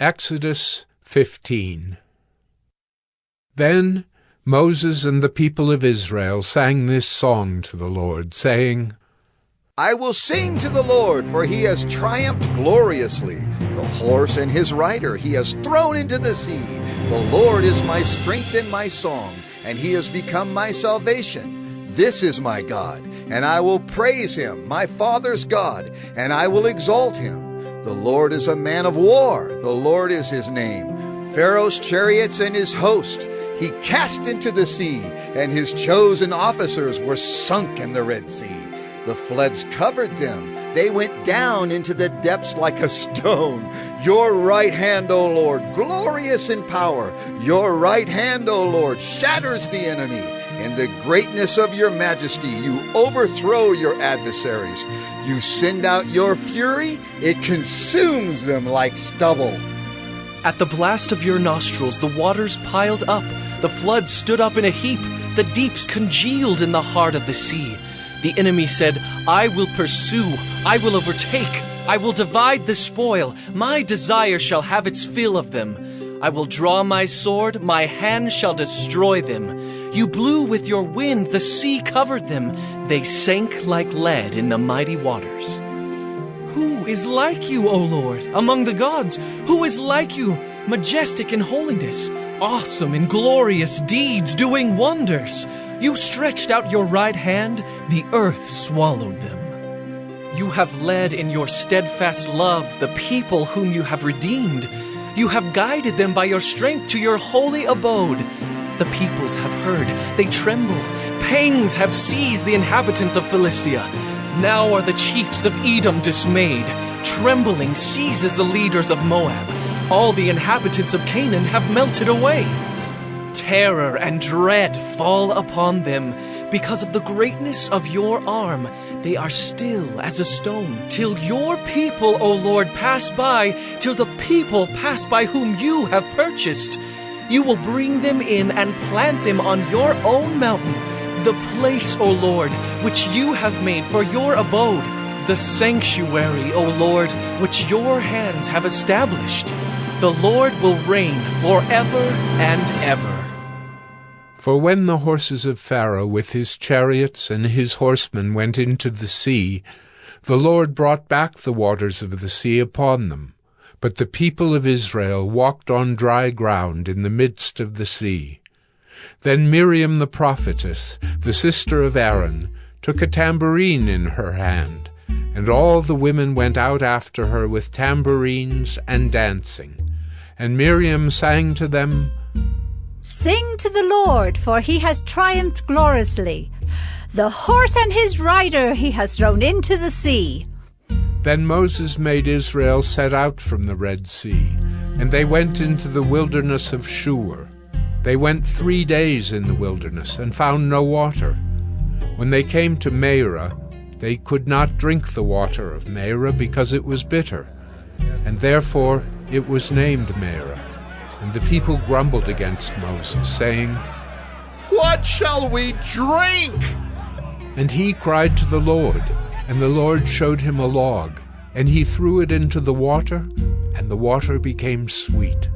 Exodus 15 Then Moses and the people of Israel sang this song to the Lord, saying, I will sing to the Lord, for he has triumphed gloriously. The horse and his rider he has thrown into the sea. The Lord is my strength and my song, and he has become my salvation. This is my God, and I will praise him, my Father's God, and I will exalt him. The Lord is a man of war, the Lord is his name. Pharaoh's chariots and his host he cast into the sea, and his chosen officers were sunk in the Red Sea. The floods covered them. They went down into the depths like a stone. Your right hand, O Lord, glorious in power. Your right hand, O Lord, shatters the enemy. In the greatness of your majesty, you overthrow your adversaries. You send out your fury, it consumes them like stubble. At the blast of your nostrils, the waters piled up, the floods stood up in a heap, the deeps congealed in the heart of the sea. The enemy said, I will pursue, I will overtake, I will divide the spoil, my desire shall have its fill of them. I will draw my sword, my hand shall destroy them. You blew with your wind, the sea covered them. They sank like lead in the mighty waters. Who is like you, O Lord, among the gods? Who is like you, majestic in holiness, awesome in glorious deeds, doing wonders? You stretched out your right hand, the earth swallowed them. You have led in your steadfast love the people whom you have redeemed. You have guided them by your strength to your holy abode. The peoples have heard, they tremble. Pangs have seized the inhabitants of Philistia. Now are the chiefs of Edom dismayed. Trembling seizes the leaders of Moab. All the inhabitants of Canaan have melted away. Terror and dread fall upon them. Because of the greatness of your arm, they are still as a stone. Till your people, O Lord, pass by, till the people pass by whom you have purchased. You will bring them in and plant them on your own mountain, the place, O Lord, which you have made for your abode, the sanctuary, O Lord, which your hands have established. The Lord will reign forever and ever. For when the horses of Pharaoh with his chariots and his horsemen went into the sea, the Lord brought back the waters of the sea upon them. But the people of Israel walked on dry ground in the midst of the sea. Then Miriam the prophetess, the sister of Aaron, took a tambourine in her hand, and all the women went out after her with tambourines and dancing. And Miriam sang to them, Sing to the Lord, for he has triumphed gloriously. The horse and his rider he has thrown into the sea. Then Moses made Israel set out from the Red Sea, and they went into the wilderness of Shur. They went three days in the wilderness and found no water. When they came to Marah, they could not drink the water of Marah because it was bitter, and therefore it was named Marah. And the people grumbled against Moses, saying, What shall we drink? And he cried to the Lord, and the Lord showed him a log, and he threw it into the water, and the water became sweet.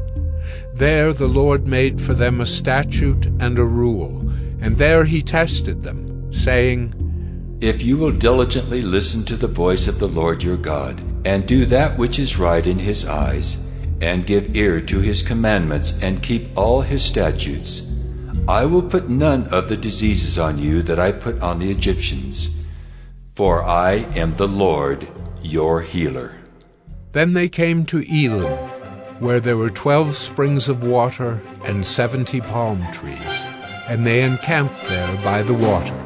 There the Lord made for them a statute and a rule, and there he tested them, saying, If you will diligently listen to the voice of the Lord your God, and do that which is right in his eyes, and give ear to his commandments, and keep all his statutes, I will put none of the diseases on you that I put on the Egyptians, for I am the Lord your healer. Then they came to Elim, where there were twelve springs of water and seventy palm trees, and they encamped there by the water.